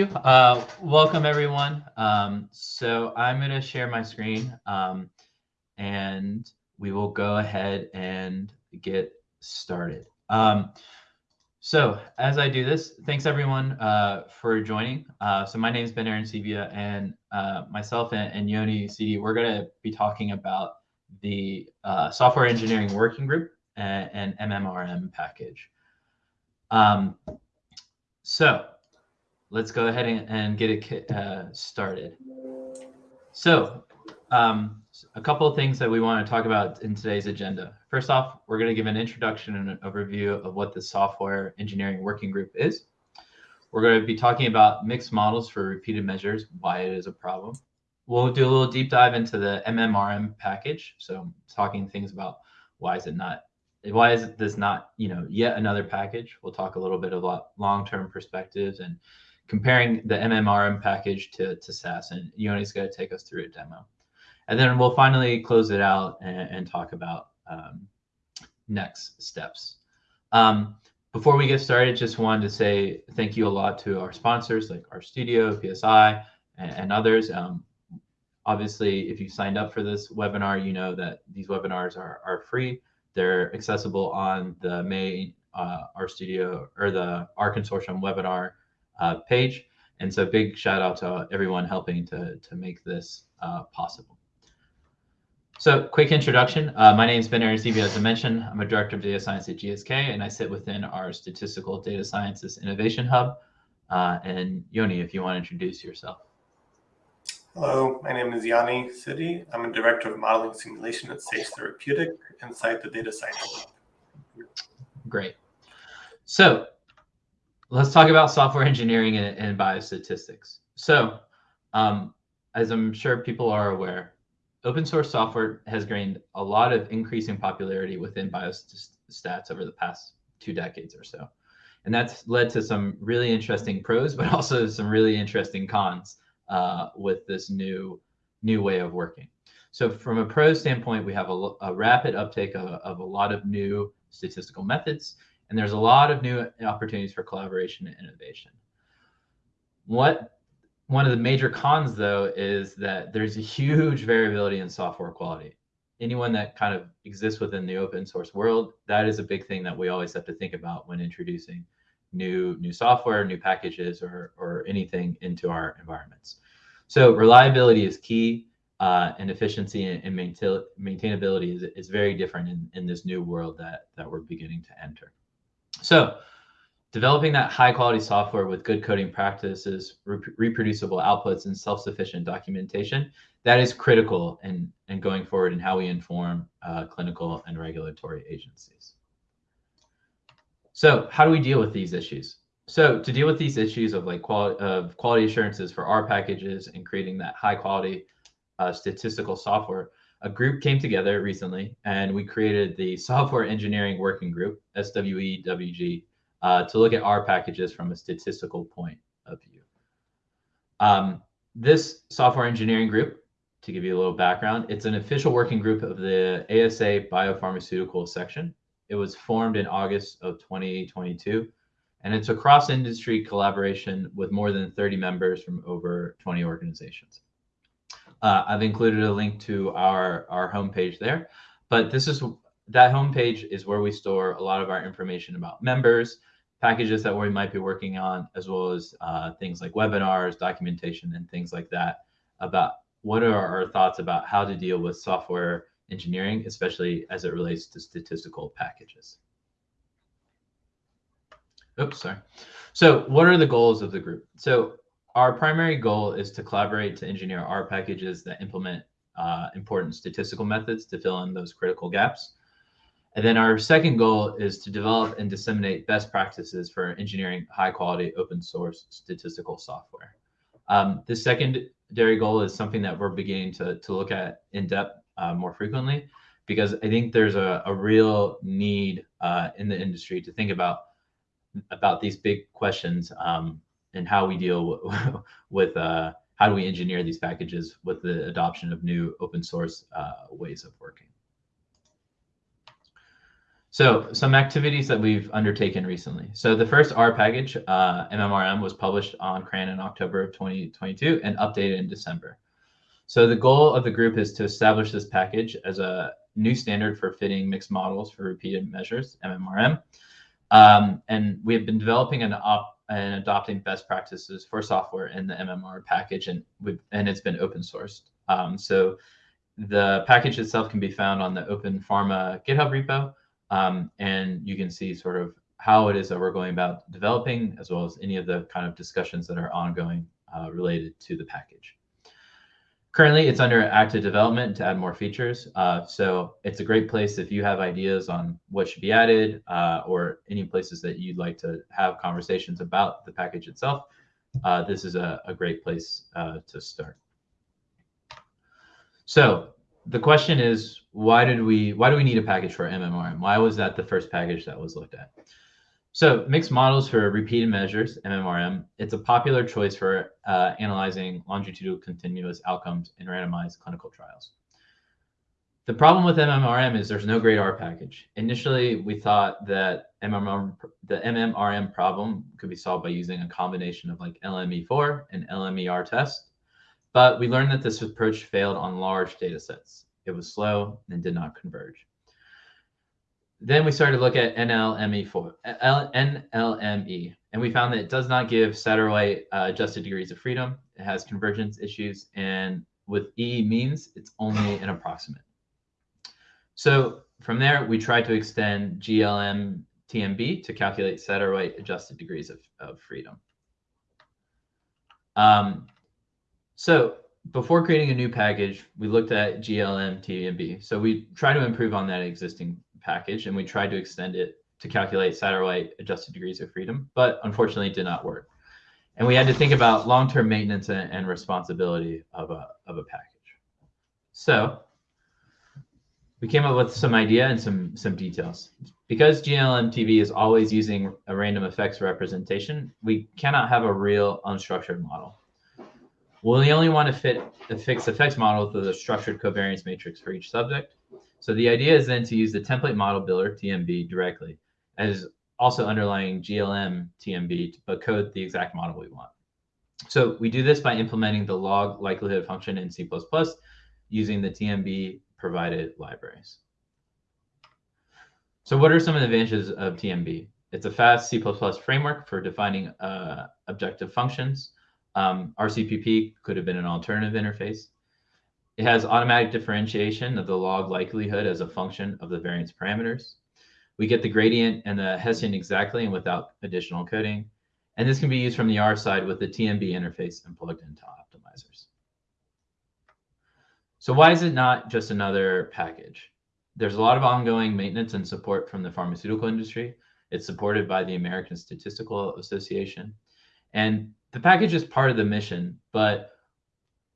Uh, welcome everyone. Um, so I'm going to share my screen um, and we will go ahead and get started. Um, so as I do this, thanks everyone uh, for joining. Uh, so my name is Ben Arancibia and uh, myself and, and, Yoni Sidi, we're going to be talking about the uh, Software Engineering Working Group and, and MMRM package. Um, so let's go ahead and, get it uh, started. So um, a couple of things that we want to talk about in today's agenda. First off, we're going to give an introduction and an overview of what the Software Engineering Working Group is. We're going to be talking about mixed models for repeated measures, why it is a problem. We'll do a little deep dive into the MMRM package. So talking things about why is it not, why is this not, you know, yet another package. We'll talk a little bit about long-term perspectives and comparing the MMRM package to, to SAS. And Yoni's going to take us through a demo. And then we'll finally close it out and, and talk about um, next steps. Um, before we get started, just wanted to say thank you a lot to our sponsors like RStudio, PSI, and, and others. Um, obviously, if you signed up for this webinar, you know that these webinars are, are free. They're accessible on the main uh, RStudio or the R Consortium webinar uh, page. And so big shout out to everyone helping to, to make this uh, possible. So quick introduction. Uh, my name is Ben Arancibia, as I mentioned. I'm a director of data science at GSK, and I sit within our statistical data sciences innovation hub. Uh, and Yoni, if you want to introduce yourself. Hello, my name is Yoni Sidi. I'm a director of modeling simulation at Sage Therapeutic inside the data science hub. Great. So let's talk about software engineering and, and biostatistics. So, um, as I'm sure people are aware, open source software has gained a lot of increasing popularity within biostats over the past two decades or so. And that's led to some really interesting pros, but also some really interesting cons uh, with this new, new way of working. So from a pro standpoint, we have a, a rapid uptake of, of a lot of new statistical methods and there's a lot of new opportunities for collaboration and innovation. What one of the major cons though is that there's a huge variability in software quality. Anyone that kind of exists within the open source world, that is a big thing that we always have to think about when introducing new new software, new packages, or or anything into our environments. So reliability is key, uh, and efficiency and, and maintain, maintainability is, is very different in, in this new world that that we're beginning to enter. So developing that high quality software with good coding practices, reproducible outputs, and self-sufficient documentation, that is critical in, in going forward in how we inform uh, clinical and regulatory agencies. So how do we deal with these issues? So to deal with these issues of like quality of quality assurances for our packages and creating that high quality uh, statistical software, a group came together recently and we created the Software Engineering Working Group, SWEWG, uh, to look at R packages from a statistical point of view. Um, this software engineering group, to give you a little background, it's an official working group of the ASA Biopharmaceutical section. It was formed in August of 2022, and it's a cross-industry collaboration with more than 30 members from over 20 organizations. Uh, I've included a link to our, our homepage there, but this is that homepage is where we store a lot of our information about members, packages that we might be working on, as well as uh, things like webinars, documentation, and things like that about what are our thoughts about how to deal with software engineering, especially as it relates to statistical packages. Oops, sorry. So what are the goals of the group? So our primary goal is to collaborate to engineer R packages that implement uh, important statistical methods to fill in those critical gaps. And then our second goal is to develop and disseminate best practices for engineering high quality open source statistical software. Um, the secondary goal is something that we're beginning to, to look at in depth uh, more frequently, because I think there's a, a real need uh, in the industry to think about about these big questions um, and how we deal with uh, how do we engineer these packages with the adoption of new open source uh, ways of working. So some activities that we've undertaken recently. So the first R package, uh, MMRM, was published on CRAN in October of 2022 and updated in December. So the goal of the group is to establish this package as a new standard for fitting mixed models for repeated measures, MMRM. Um, and we have been developing an op- and adopting best practices for software in the MMR package, and and it's been open sourced. Um, so the package itself can be found on the Open Pharma GitHub repo, um, and you can see sort of how it is that we're going about developing, as well as any of the kind of discussions that are ongoing uh, related to the package. Currently, it's under active development to add more features. Uh, so it's a great place if you have ideas on what should be added uh, or any places that you'd like to have conversations about the package itself. Uh, this is a, a great place uh, to start. So the question is, why did we why do we need a package for MMRM? Why was that the first package that was looked at? So mixed models for repeated measures, MMRM, it's a popular choice for uh, analyzing longitudinal continuous outcomes in randomized clinical trials. The problem with MMRM is there's no great R package. Initially, we thought that MMRM, the MMRM problem could be solved by using a combination of like LME4 and LMER test, but we learned that this approach failed on large data sets. It was slow and did not converge. Then we started to look at NLME4, NLME, and we found that it does not give Satterthwaite uh, adjusted degrees of freedom. It has convergence issues, and with E means it's only an approximate. So from there, we tried to extend GLM TMB to calculate Satterthwaite adjusted degrees of, of freedom. Um, so before creating a new package, we looked at GLM TMB. So we try to improve on that existing package and we tried to extend it to calculate Satterthwaite adjusted degrees of freedom, but unfortunately it did not work. And we had to think about long-term maintenance and, and responsibility of a, of a package. So we came up with some idea and some, some details. Because GLMTB is always using a random effects representation, we cannot have a real unstructured model. We only want to fit a fixed effects model with a structured covariance matrix for each subject. So the idea is then to use the template model builder, TMB, directly as also underlying GLM TMB to code the exact model we want. So we do this by implementing the log likelihood function in C++ using the TMB provided libraries. So what are some of the advantages of TMB? It's a fast C++ framework for defining uh, objective functions. Um, RCPP could have been an alternative interface. It has automatic differentiation of the log likelihood as a function of the variance parameters. We get the gradient and the Hessian exactly and without additional coding. And this can be used from the R side with the TMB interface and plugged into optimizers. So why is it not just another package? There's a lot of ongoing maintenance and support from the pharmaceutical industry. It's supported by the American Statistical Association. And the package is part of the mission, but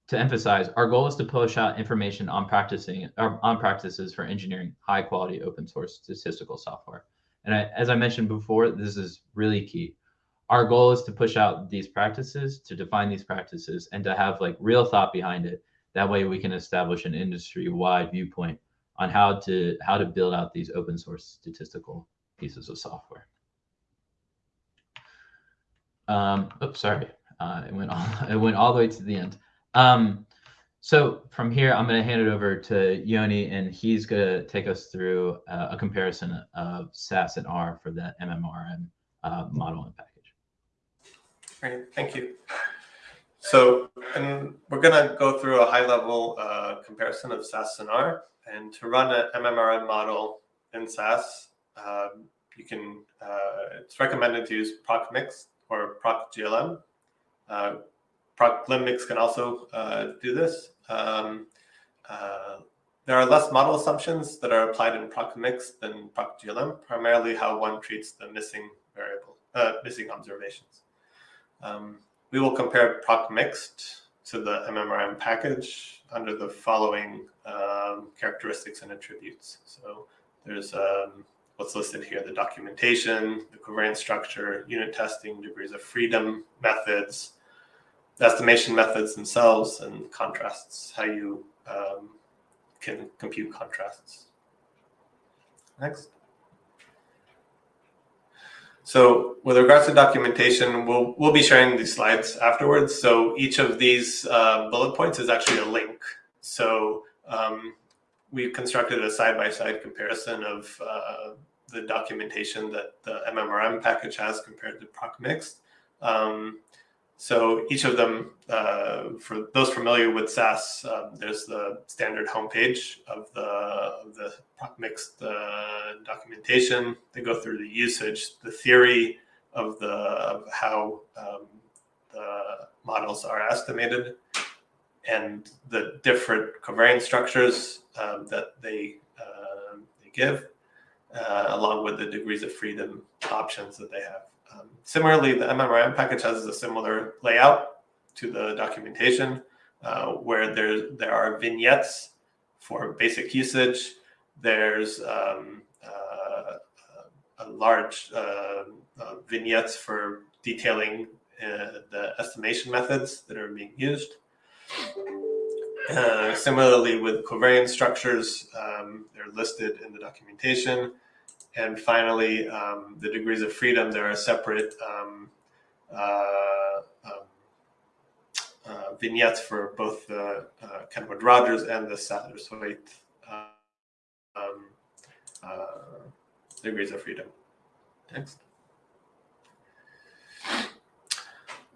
to emphasize, our goal is to push out information on practicing uh, on practices for engineering high quality open source statistical software. And I, as I mentioned before, this is really key. Our goal is to push out these practices, to define these practices, and to have like real thought behind it. That way, we can establish an industry-wide viewpoint on how to how to build out these open source statistical pieces of software. Um, oops, sorry, uh, it went all it went all the way to the end. Um, so from here, I'm going to hand it over to Yoni, and he's going to take us through uh, a comparison of SAS and R for the MMRM uh, model and package. Great, thank you. So, and we're going to go through a high-level uh, comparison of SAS and R. And to run an MMRM model in SAS, um, you can. Uh, it's recommended to use ProcMix or ProcGLM. Uh, ProcGlimmix can also uh, do this. Um, uh, there are less model assumptions that are applied in ProcMix than ProcGLM, primarily how one treats the missing variable, uh, missing observations. Um, we will compare proc ProcMixed to the MMRM package under the following um, characteristics and attributes. So there's um, what's listed here, the documentation, the covariance structure, unit testing, degrees of freedom, methods, estimation methods themselves and contrasts, how you um, can compute contrasts. Next. So with regards to documentation, we'll, we'll be sharing these slides afterwards. So each of these uh, bullet points is actually a link. So um, we've constructed a side-by-side -side comparison of uh, the documentation that the MMRM package has compared to ProcMixed. Um, so each of them, uh, for those familiar with SAS, uh, there's the standard homepage of the, of the mixed uh, documentation. They go through the usage, the theory of the of how um, the models are estimated, and the different covariance structures um, that they, uh, they give, uh, along with the degrees of freedom options that they have. Um, similarly, the MMRM package has a similar layout to the documentation uh, where there, there are vignettes for basic usage. There's um, uh, a large uh, uh vignettes for detailing uh, the estimation methods that are being used. Uh, similarly, with covariance structures, um, they're listed in the documentation. And finally, um, the degrees of freedom, there are separate um, uh, um, uh, vignettes for both the uh, Kenward Rogers and the Satterthwaite um, uh, degrees of freedom. Next.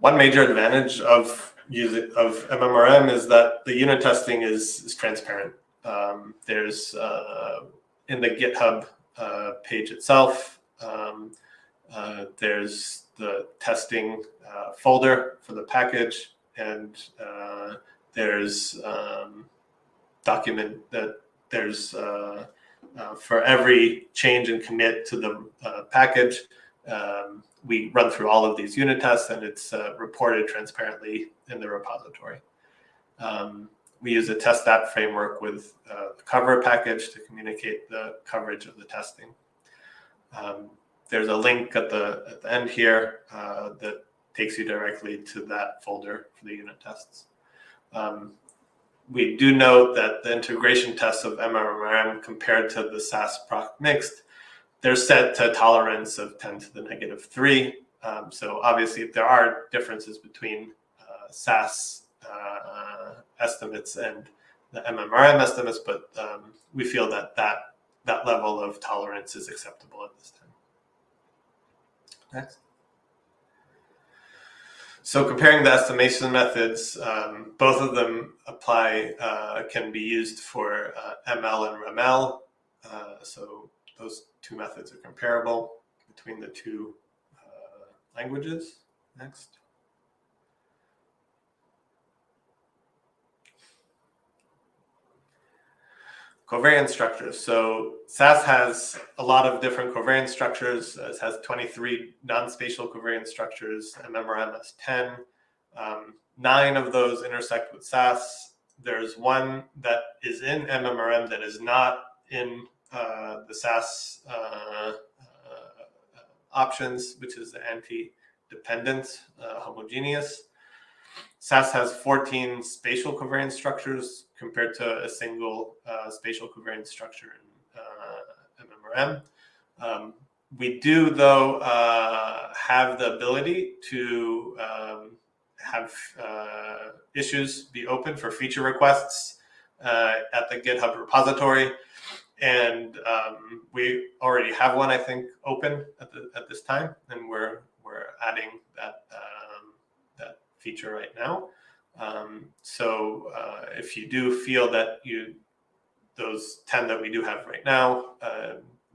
One major advantage of using of MMRM is that the unit testing is, is transparent. Um, there's uh, in the GitHub uh, page itself. Um, uh, there's the testing uh, folder for the package, and uh, there's um, document that there's uh, for every change and commit to the package. Um, we run through all of these unit tests, and it's reported transparently in the repository. Um, we use a testthat framework with uh, the cover package to communicate the coverage of the testing. Um, there's a link at the, at the end here uh, that takes you directly to that folder for the unit tests. Um, we do note that the integration tests of MMRM compared to the SAS proc mixed, they're set to tolerance of 10 to the negative 3. Um, so obviously there are differences between uh, SAS uh, estimates and the MMRM estimates, but um, we feel that, that that level of tolerance is acceptable at this time. Next. So comparing the estimation methods, um, both of them apply, uh, can be used for uh, ML and REML. Uh, so those two methods are comparable between the two uh, languages. Next. covariance structures. So SAS has a lot of different covariance structures. It has 23 non-spatial covariance structures. MMRM has 10. Um, nine of those intersect with SAS. There's one that is in MMRM that is not in uh, the SAS uh, uh, options, which is the anti-dependent uh, homogeneous. SAS has 14 spatial covariance structures compared to a single spatial covariance structure in MMRM. Um, we do, though, have the ability to um, have uh, issues be open for feature requests uh, at the GitHub repository. And um, we already have one, I think, open at, the, at this time, and we're, we're adding that that feature right now. Um, so uh, if you do feel that you those 10 that we do have right now uh,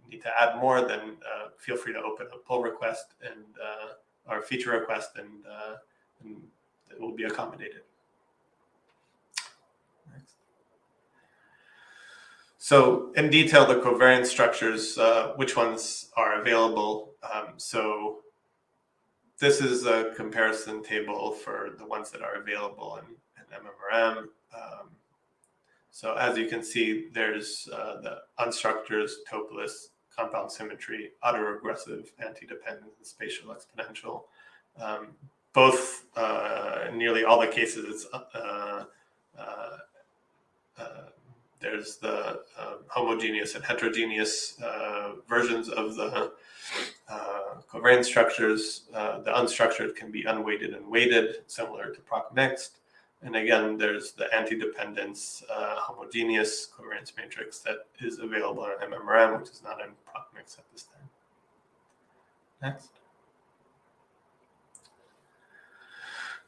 need to add more, then uh, feel free to open a pull request and uh, our feature request and, uh, and, it will be accommodated. So in detail, the covariance structures, uh, which ones are available. Um, so this is a comparison table for the ones that are available in, in MMRM. Um, so as you can see, there's uh, the unstructured, Toeplitz, compound symmetry, autoregressive, anti-dependent, and spatial exponential. Um, both, uh, in nearly all the cases, it's uh, uh, uh there's the um, homogeneous and heterogeneous uh, versions of the covariance structures. Uh, the unstructured can be unweighted and weighted, similar to proc mixed. And again, there's the anti-dependence uh, homogeneous covariance matrix that is available in MMRM, which is not in proc mix at this time. Next.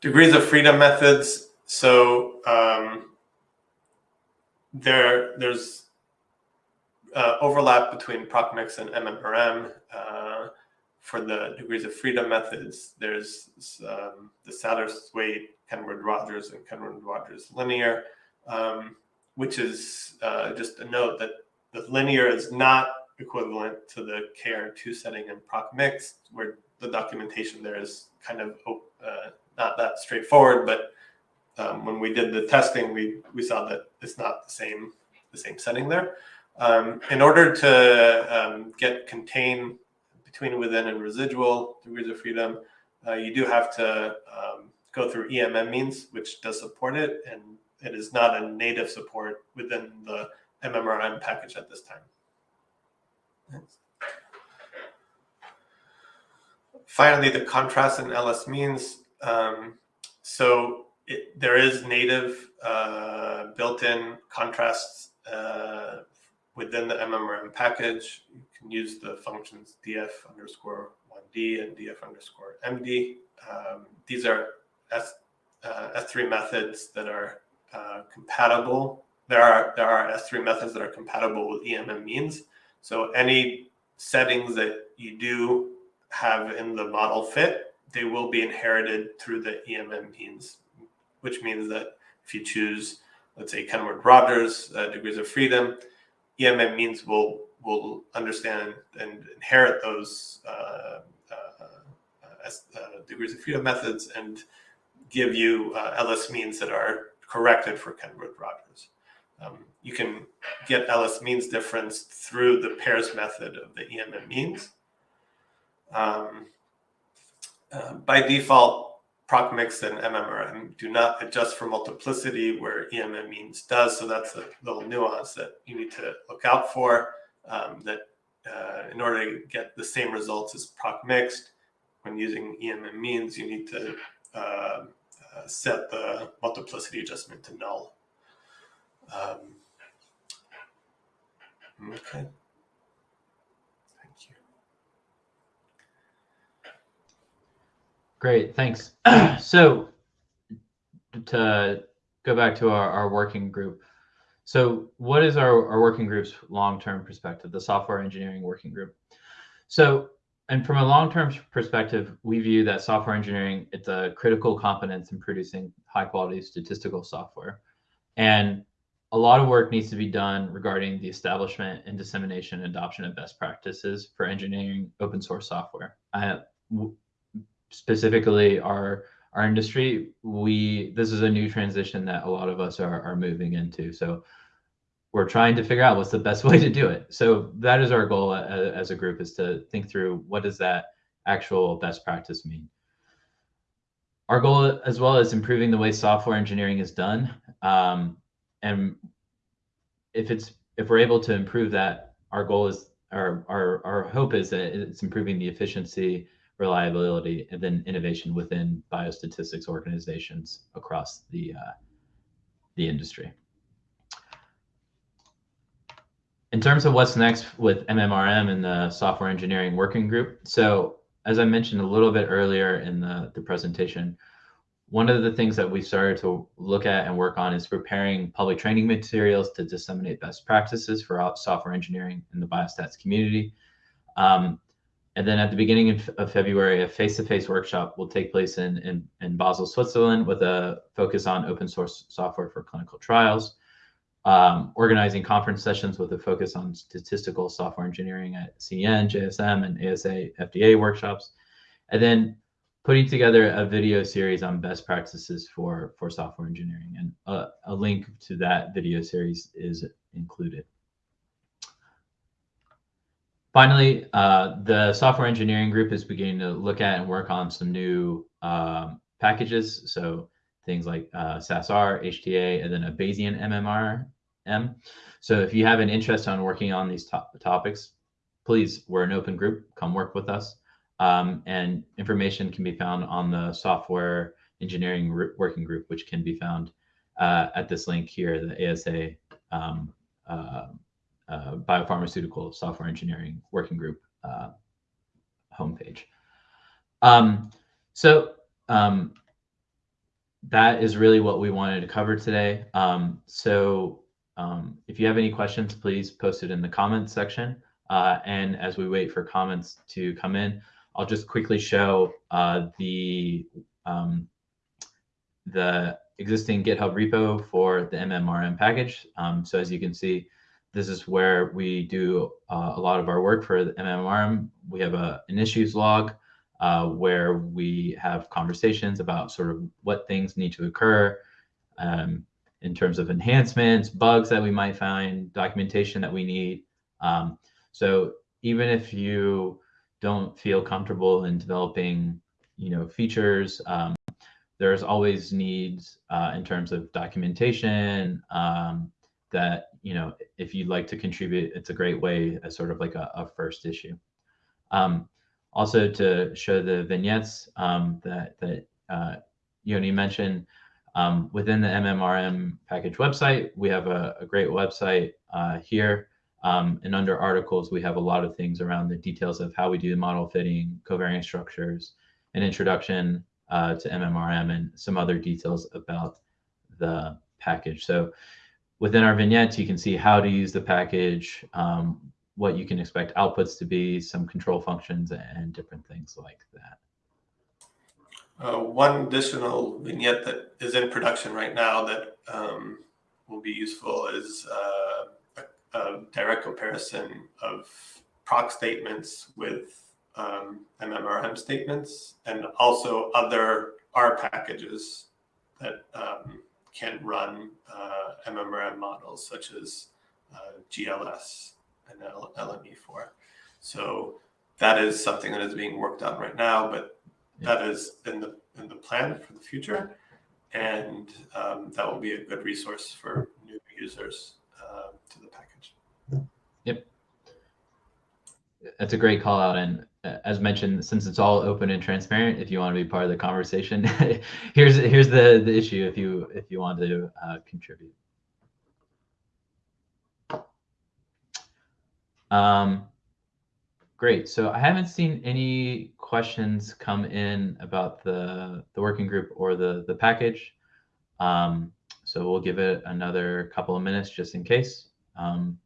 Degrees of freedom methods. So um, there, there's uh, overlap between ProcMix and MMRM. Uh, for the degrees of freedom methods, there's um, the Satterthwaite, Kenward-Rogers, and Kenward-Rogers linear, um, which is uh, just a note that the linear is not equivalent to the KR2 setting in ProcMix, where the documentation there is kind of uh, not that straightforward, but um, when we did the testing, we, we saw that it's not the same, the same setting there. Um, in order to um, get contain between within and residual degrees of freedom, uh, you do have to um, go through EMM means, which does support it, and it is not a native support within the MMRM package at this time. Finally, the contrast in LS means. Um, so it, there is native uh, built-in contrasts uh, within the MMRM package. You can use the functions df underscore 1d and df underscore md. Um, these are S, uh, S3 methods that are uh, compatible. There are, there are S3 methods that are compatible with EMM means. So any settings that you do have in the model fit, they will be inherited through the EMM means which means that if you choose, let's say, Kenward-Rogers uh, degrees of freedom, EMM means will will understand and inherit those uh, uh, uh, uh degrees of freedom methods and give you uh, LS means that are corrected for Kenward-Rogers. Um, you can get LS means difference through the pairs method of the EMM means. Um, by default, ProcMix and MMRM do not adjust for multiplicity where EMM means does. So that's a little nuance that you need to look out for um, that uh, in order to get the same results as ProcMixed, when using EMM means, you need to uh, uh, set the multiplicity adjustment to null. Um, okay. Great, thanks. so to go back to our, our working group. So what is our, our working group's long-term perspective, the software engineering working group? So, and from a long-term perspective, we view that software engineering, it's a critical competence in producing high quality statistical software. And a lot of work needs to be done regarding the establishment and dissemination and adoption of best practices for engineering open source software. I, specifically our our industry, we this is a new transition that a lot of us are, are moving into. So we're trying to figure out what's the best way to do it. So that is our goal as, as a group is to think through what does that actual best practice mean. Our goal as well is improving the way software engineering is done. Um, and if it's if we're able to improve that, our goal is our our our hope is that it's improving the efficiency reliability, and then innovation within biostatistics organizations across the uh, the industry. In terms of what's next with MMRM and the software engineering working group, so as I mentioned a little bit earlier in the, the presentation, one of the things that we started to look at and work on is preparing public training materials to disseminate best practices for software engineering in the biostats community. Um, and then at the beginning of, of February, a face-to-face workshop will take place in, in, in, Basel, Switzerland, with a focus on open source software for clinical trials, um, organizing conference sessions with a focus on statistical software engineering at CEN, JSM, and ASA FDA workshops, and then putting together a video series on best practices for, for software engineering. And a, a link to that video series is included. Finally, uh, the software engineering group is beginning to look at and work on some new um, packages. So things like uh, SASR, HTA, and then a Bayesian MMRM. So if you have an interest on working on these to topics, please, we're an open group. Come work with us. Um, and information can be found on the software engineering working group, which can be found uh, at this link here, the ASA um, uh, uh, Biopharmaceutical Software Engineering Working Group uh, homepage. Um, so um, that is really what we wanted to cover today. Um, so um, if you have any questions, please post it in the comments section. Uh, and as we wait for comments to come in, I'll just quickly show uh, the um, the existing GitHub repo for the MMRM package. Um, so as you can see, this is where we do uh, a lot of our work for the MMRM. We have a, an issues log uh, where we have conversations about sort of what things need to occur um, in terms of enhancements, bugs that we might find, documentation that we need. Um, so even if you don't feel comfortable in developing, you know, features, um, there's always needs uh, in terms of documentation um, that, you know, if you'd like to contribute, it's a great way as sort of like a, a first issue. Um, also to show the vignettes um, that, that uh, Yoni mentioned, um, within the MMRM package website, we have a, a great website uh, here. Um, and under articles, we have a lot of things around the details of how we do the model fitting, covariance structures, an introduction uh, to MMRM, and some other details about the package. So within our vignettes, you can see how to use the package, um, what you can expect outputs to be, some control functions, and different things like that. Uh, one additional vignette that is in production right now that um, will be useful is uh, a, a, direct comparison of proc statements with um, MMRM statements and also other R packages that um, can run uh, MMRM models such as uh, GLS and LME4. So that is something that is being worked on right now, but yeah. that is in the in the plan for the future, and um, that will be a good resource for new users uh, to the package. Yep, that's a great call out, and as mentioned, since it's all open and transparent, if you want to be part of the conversation, here's here's the the issue if you if you want to uh, contribute. Um, great. So I haven't seen any questions come in about the, the working group or the, the package. Um, so we'll give it another couple of minutes just in case. Um,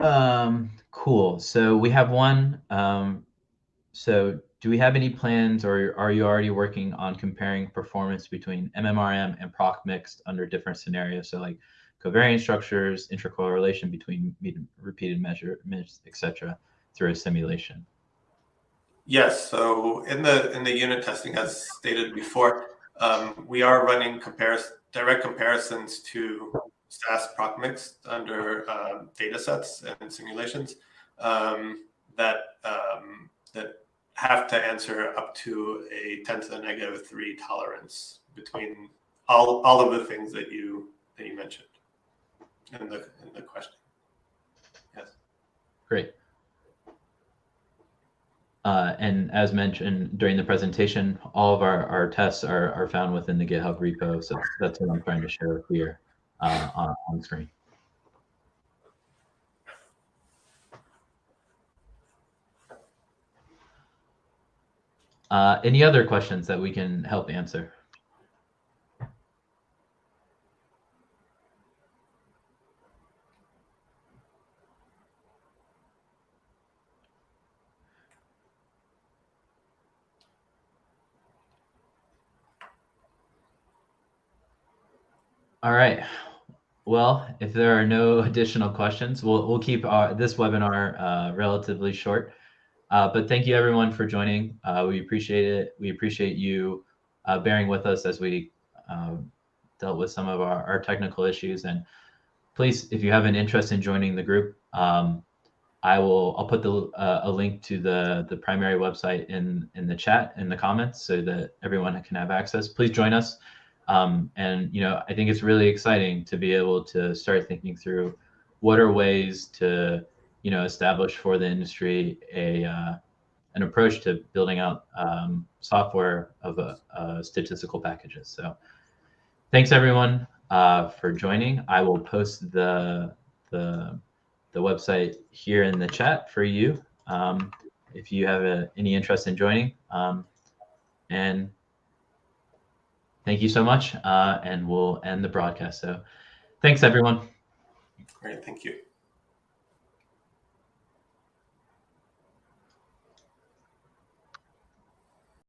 um, cool. So we have one. Um, so do we have any plans or are you already working on comparing performance between MMRM and proc mixed under different scenarios? So like covariance structures, intercorrelation between repeated measurements, etc., through a simulation. Yes. So in the in the unit testing, as stated before, um, we are running comparis direct comparisons to SAS proc mixed under uh, data sets and simulations um, that um, that have to answer up to a 10 to the negative 3 tolerance between all, all of the things that you that you mentioned in the in the question. Yes. Great. Uh, and as mentioned during the presentation, all of our, our tests are, are found within the GitHub repo. So that's what I'm trying to share here uh, on, on screen. Uh, any other questions that we can help answer? All right. Well, if there are no additional questions, we'll, we'll keep our, this webinar uh, relatively short. Uh, but thank you everyone for joining. Uh, we appreciate it. We appreciate you uh, bearing with us as we um, dealt with some of our, our, technical issues. And please, if you have an interest in joining the group, um, I will. I'll put the uh, a link to the the primary website in in the chat in the comments so that everyone can have access. Please join us. Um, and you know, I think it's really exciting to be able to start thinking through what are ways to you know establish for the industry a uh, an approach to building out um, software of a, a statistical packages. So thanks everyone uh, for joining. I will post the the the website here in the chat for you um, if you have a, any interest in joining. Um, and thank you so much. Uh, and we'll end the broadcast. So thanks everyone. Great, thank you.